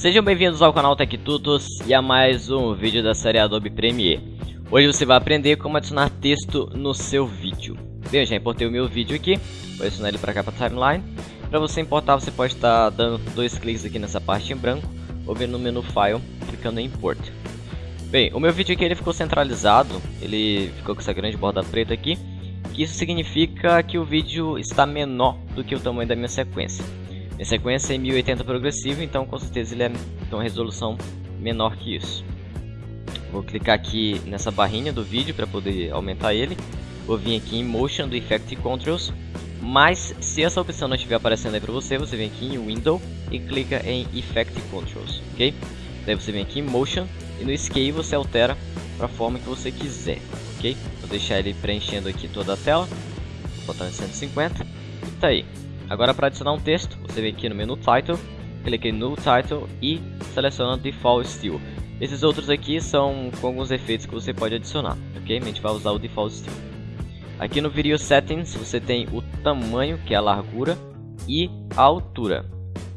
Sejam bem-vindos ao canal TechTutos e a mais um vídeo da série Adobe Premiere. Hoje você vai aprender como adicionar texto no seu vídeo. Bem, eu já importei o meu vídeo aqui, vou adicionar ele para cá para timeline. Para você importar, você pode estar dando dois cliques aqui nessa parte em branco ou vir no menu File, clicando em Import. Bem, o meu vídeo aqui ele ficou centralizado, ele ficou com essa grande borda preta aqui, que isso significa que o vídeo está menor do que o tamanho da minha sequência. Minha sequência é 1080 progressivo, então com certeza ele é tem uma resolução menor que isso. Vou clicar aqui nessa barrinha do vídeo para poder aumentar ele. Vou vir aqui em Motion do Effect Controls. Mas se essa opção não estiver aparecendo aí para você, você vem aqui em Window e clica em Effect Controls, ok? Daí você vem aqui em Motion e no Scale você altera para a forma que você quiser, ok? Vou deixar ele preenchendo aqui toda a tela, vou botar em 150 e tá aí. Agora para adicionar um texto, você vem aqui no menu Title, clica em New Title e seleciona Default Style. Esses outros aqui são com alguns efeitos que você pode adicionar, ok? A gente vai usar o Default Style. Aqui no Video Settings você tem o tamanho, que é a largura, e a altura,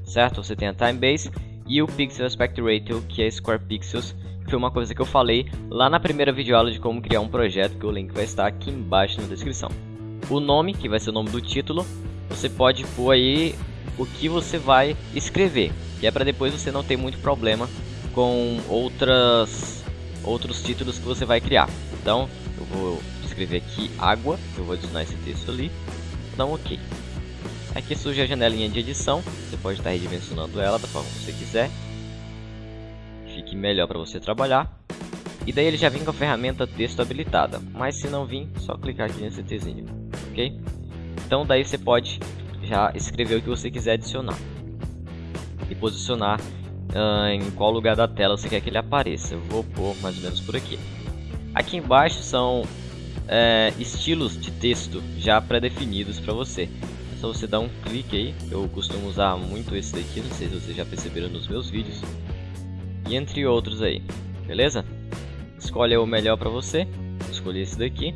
certo? Você tem a Time Base e o Pixel Aspect Ratio, que é Square Pixels, que foi uma coisa que eu falei lá na primeira videoaula de como criar um projeto, que o link vai estar aqui embaixo na descrição. O nome, que vai ser o nome do título, você pode pôr aí o que você vai escrever, que é para depois você não ter muito problema com outras outros títulos que você vai criar. Então, eu vou escrever aqui água, eu vou adicionar esse texto ali, vou dar um OK. Aqui surge a janelinha de edição, você pode estar redimensionando ela da forma que você quiser. Fique melhor para você trabalhar. E daí ele já vem com a ferramenta texto habilitada, mas se não vir, só clicar aqui nesse Tzinho, ok? Então daí você pode já escrever o que você quiser adicionar e posicionar uh, em qual lugar da tela você quer que ele apareça. Eu vou pôr mais ou menos por aqui. Aqui embaixo são é, estilos de texto já pré-definidos para você. É só você dar um clique aí. Eu costumo usar muito esse daqui, não sei se vocês já perceberam nos meus vídeos. E entre outros aí, beleza? Escolhe o melhor para você. Escolhi esse daqui.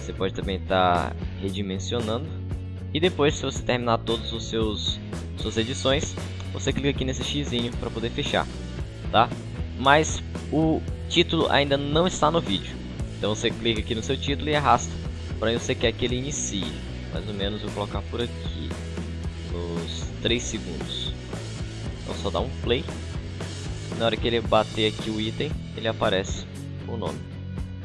Você pode também estar tá redimensionando. E depois, se você terminar todos os seus suas edições, você clica aqui nesse xizinho para poder fechar, tá? Mas o título ainda não está no vídeo. Então você clica aqui no seu título e arrasta para onde você quer que ele inicie. Mais ou menos vou colocar por aqui, nos 3 segundos. Então só dá um play. Na hora que ele bater aqui o item, ele aparece o nome.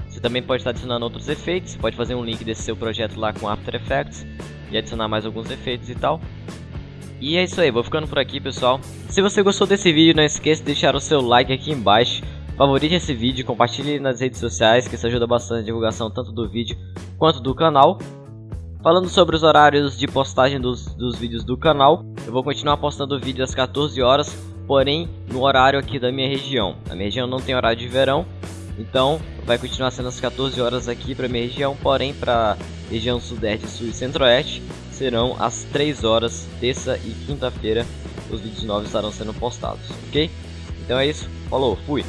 Você também pode estar adicionando outros efeitos, pode fazer um link desse seu projeto lá com After Effects e adicionar mais alguns efeitos e tal. E é isso aí, vou ficando por aqui pessoal. Se você gostou desse vídeo, não esqueça de deixar o seu like aqui embaixo. Favorite esse vídeo, compartilhe nas redes sociais, que isso ajuda bastante a divulgação tanto do vídeo quanto do canal. Falando sobre os horários de postagem dos, dos vídeos do canal, eu vou continuar postando vídeo às 14 horas, porém no horário aqui da minha região. A minha região não tem horário de verão, então vai continuar sendo às 14 horas aqui para minha região, porém para região sudeste, sul e centro-oeste serão às 3 horas, terça e quinta-feira, os vídeos novos estarão sendo postados, ok? Então é isso, falou, fui!